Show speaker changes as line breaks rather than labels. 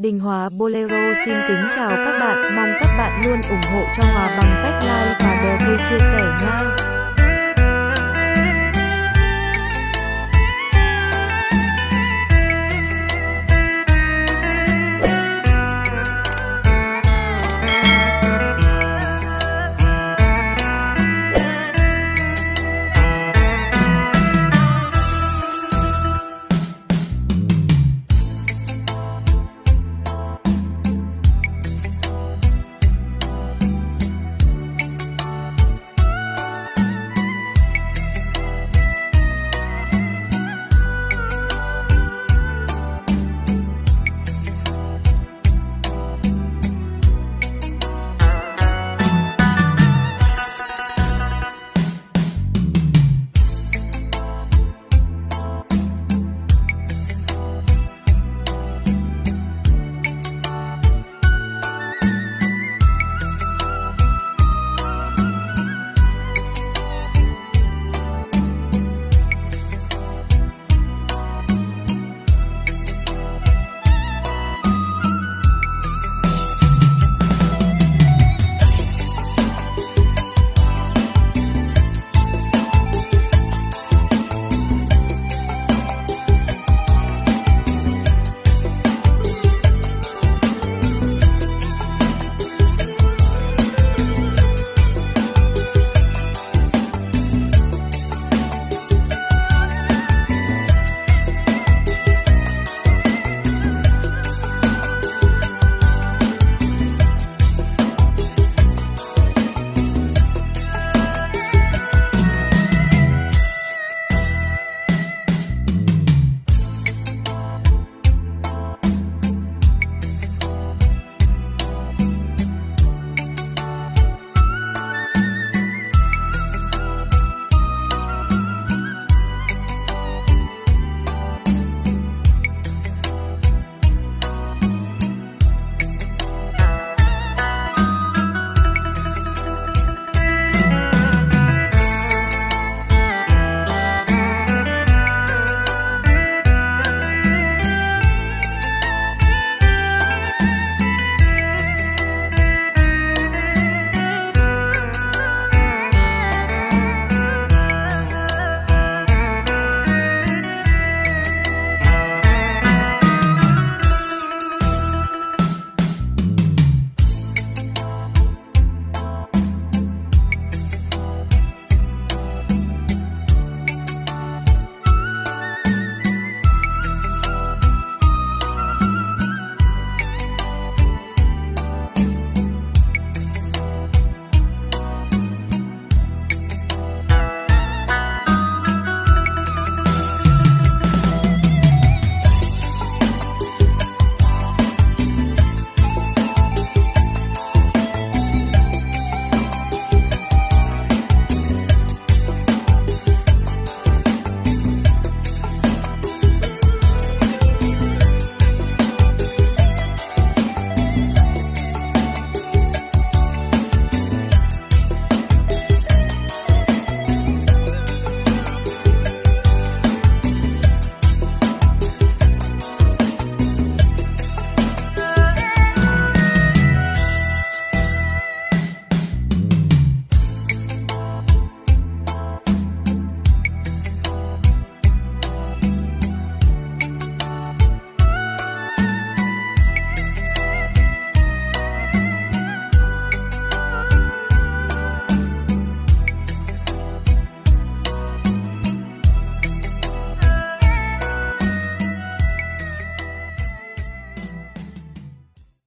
Đình Hòa Bolero xin kính chào các bạn, mong các bạn luôn ủng hộ cho Hòa bằng cách like và đăng ký chia sẻ nha.